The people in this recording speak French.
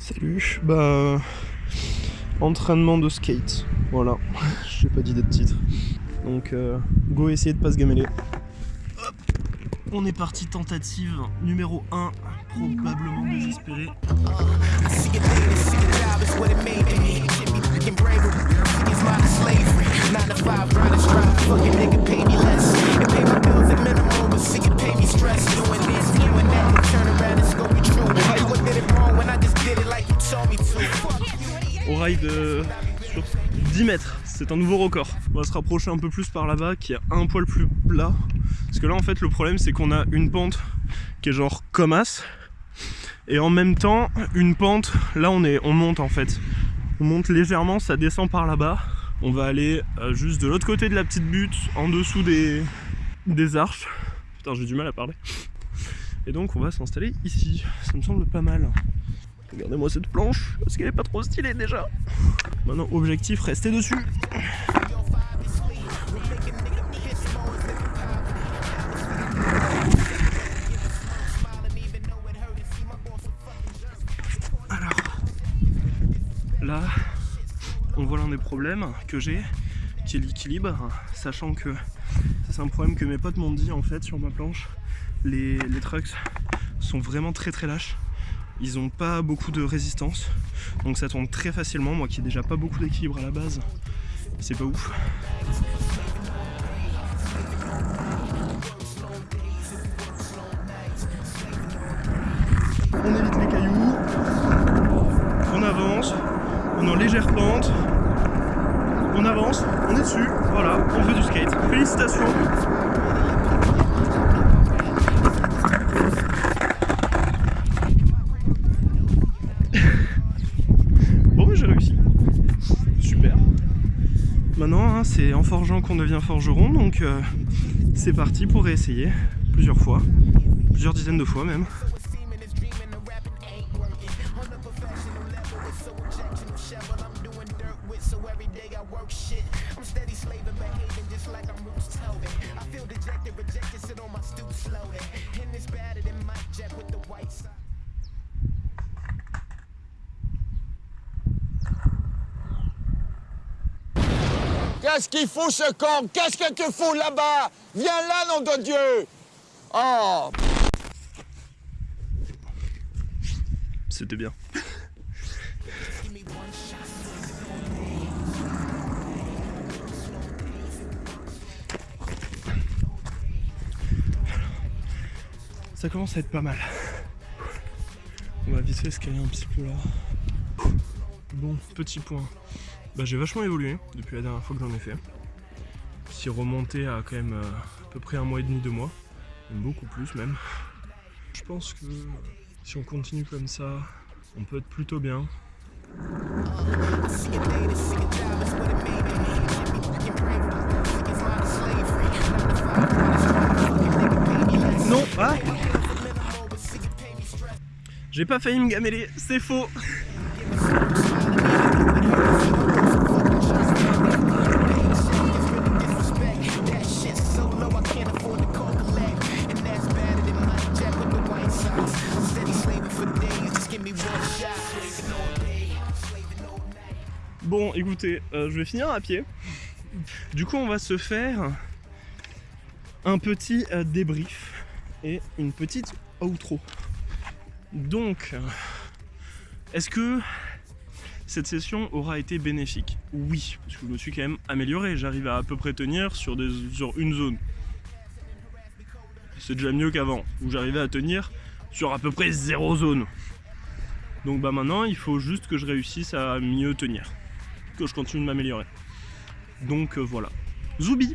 Salut, bah... Entraînement de skate, voilà, j'ai pas d'idée de titre. Donc euh, go essayer de pas se gameler. On est parti, tentative numéro 1, probablement désespéré. De sur 10 mètres, c'est un nouveau record. On va se rapprocher un peu plus par là-bas qui est un poil plus plat. Parce que là en fait le problème c'est qu'on a une pente qui est genre comme as. Et en même temps une pente, là on, est, on monte en fait. On monte légèrement, ça descend par là-bas. On va aller euh, juste de l'autre côté de la petite butte, en dessous des, des arches. Putain j'ai du mal à parler. Et donc on va s'installer ici. Ça me semble pas mal. Regardez-moi cette planche, parce qu'elle est pas trop stylée déjà. Maintenant, objectif, rester dessus. Alors, là, on voit l'un des problèmes que j'ai, qui est l'équilibre, sachant que c'est un problème que mes potes m'ont dit en fait sur ma planche. Les, les trucks sont vraiment très très lâches ils ont pas beaucoup de résistance. Donc ça tombe très facilement moi qui ai déjà pas beaucoup d'équilibre à la base. C'est pas ouf. On évite les cailloux. On avance. On est en légère pente. On avance. On est dessus. Voilà on fait du skate. Félicitations c'est en forgeant qu'on devient forgeron, donc euh, c'est parti pour réessayer plusieurs fois, plusieurs dizaines de fois même. Qu'est-ce qu'il faut ce corps? Qu'est-ce que tu fous là-bas? Viens là, nom de Dieu Oh C'était bien. Ça commence à être pas mal. On va vite fait escalader un petit peu là. Bon, petit point. Bah, j'ai vachement évolué depuis la dernière fois que j'en ai fait. Si remonté à quand même euh, à peu près un mois et demi, deux mois, beaucoup plus même. Je pense que si on continue comme ça, on peut être plutôt bien. Non, ah J'ai pas failli me gameler, c'est faux Bon, écoutez, euh, je vais finir à pied. Du coup, on va se faire un petit euh, débrief et une petite outro. Donc, euh, est-ce que cette session aura été bénéfique? Oui, parce que je me suis quand même amélioré. J'arrive à à peu près tenir sur, sur une zone. C'est déjà mieux qu'avant, où j'arrivais à tenir sur à peu près zéro zone. Donc bah maintenant, il faut juste que je réussisse à mieux tenir je continue de m'améliorer. Donc euh, voilà. Zoubi